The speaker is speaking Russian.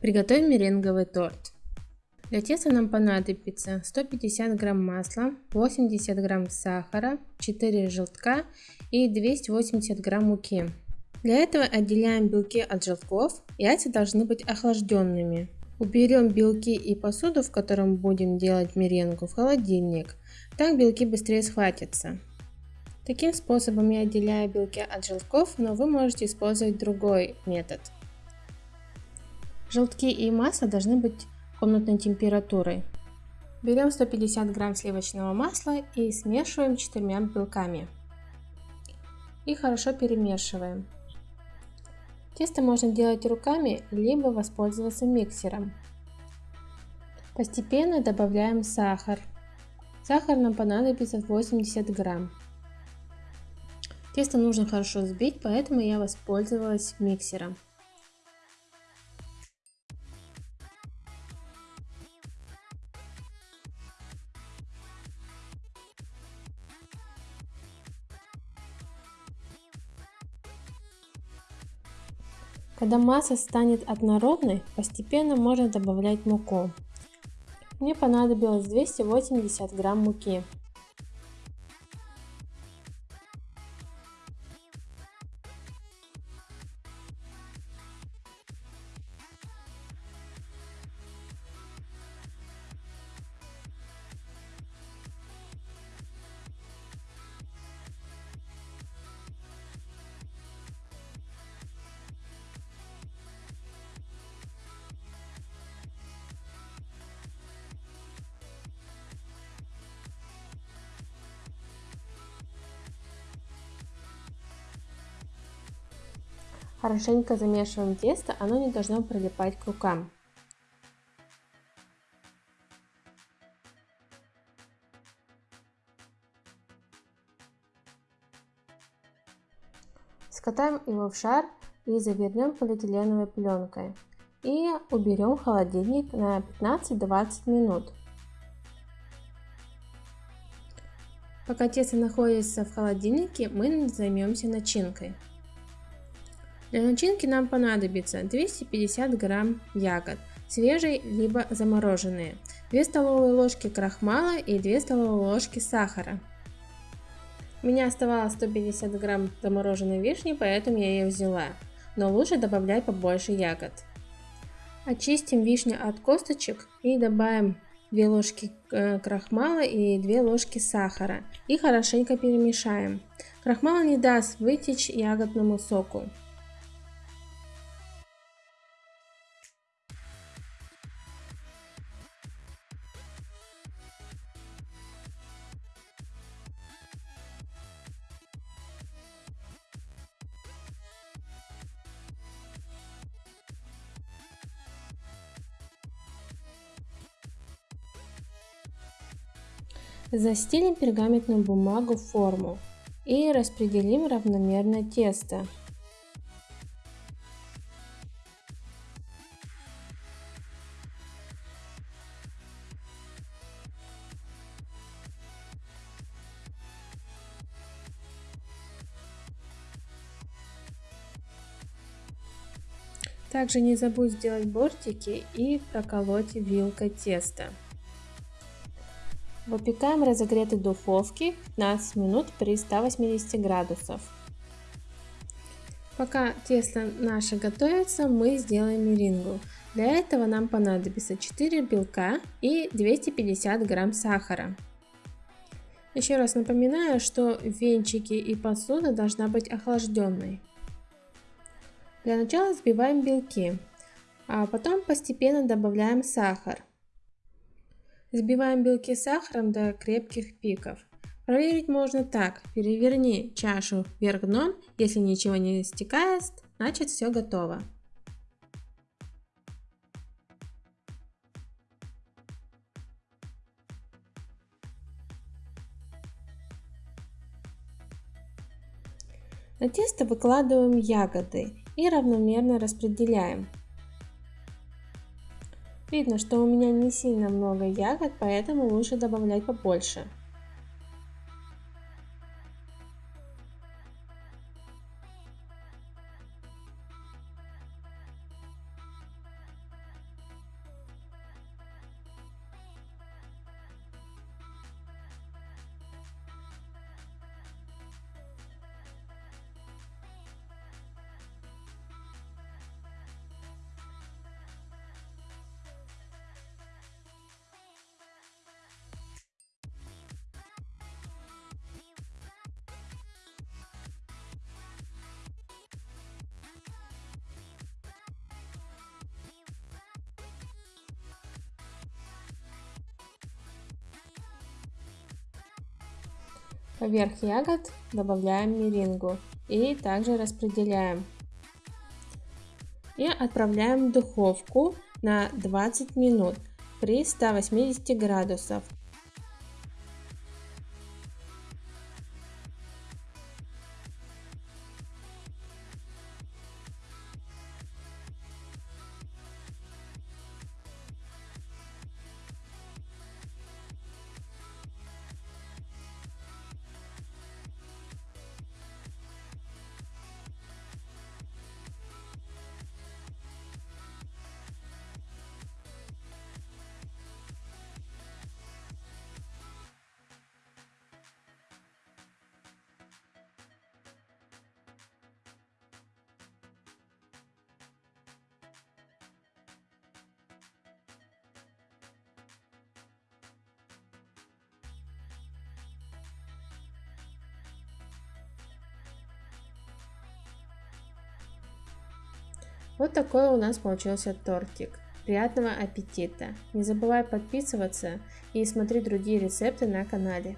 Приготовим меренговый торт. Для теста нам понадобится 150 грамм масла, 80 грамм сахара, 4 желтка и 280 грамм муки. Для этого отделяем белки от желтков. Яйца должны быть охлажденными. Уберем белки и посуду, в котором будем делать меренгу, в холодильник. Так белки быстрее схватятся. Таким способом я отделяю белки от желтков, но вы можете использовать другой метод. Желтки и масло должны быть комнатной температурой. Берем 150 грамм сливочного масла и смешиваем четырьмя белками. И хорошо перемешиваем. Тесто можно делать руками, либо воспользоваться миксером. Постепенно добавляем сахар. Сахар нам понадобится 80 грамм. Тесто нужно хорошо взбить, поэтому я воспользовалась миксером. Когда масса станет однородной, постепенно можно добавлять муку. Мне понадобилось 280 грамм муки. Хорошенько замешиваем тесто, оно не должно прилипать к рукам. Скатаем его в шар и завернем полиэтиленовой пленкой. И уберем в холодильник на 15-20 минут. Пока тесто находится в холодильнике, мы займемся начинкой. Для начинки нам понадобится 250 грамм ягод, свежие либо замороженные, 2 столовые ложки крахмала и 2 столовые ложки сахара. У меня оставалось 150 грамм замороженной вишни, поэтому я ее взяла, но лучше добавлять побольше ягод. Очистим вишню от косточек и добавим 2 ложки э, крахмала и 2 ложки сахара и хорошенько перемешаем. Крахмал не даст вытечь ягодному соку. Застелим пергаментную бумагу в форму и распределим равномерно тесто. Также не забудь сделать бортики и проколоть вилкой тесто. Выпекаем в разогретой духовке 15 минут при 180 градусов. Пока тесто наше готовится, мы сделаем мерингу. Для этого нам понадобится 4 белка и 250 грамм сахара. Еще раз напоминаю, что венчики и посуда должна быть охлажденной. Для начала взбиваем белки, а потом постепенно добавляем сахар. Взбиваем белки сахаром до крепких пиков. Проверить можно так. Переверни чашу вверх дном. Если ничего не стекает, значит все готово. На тесто выкладываем ягоды и равномерно распределяем. Видно, что у меня не сильно много ягод, поэтому лучше добавлять побольше. Поверх ягод добавляем мерингу и также распределяем. И отправляем в духовку на 20 минут при 180 градусах. Вот такой у нас получился тортик. Приятного аппетита! Не забывай подписываться и смотри другие рецепты на канале.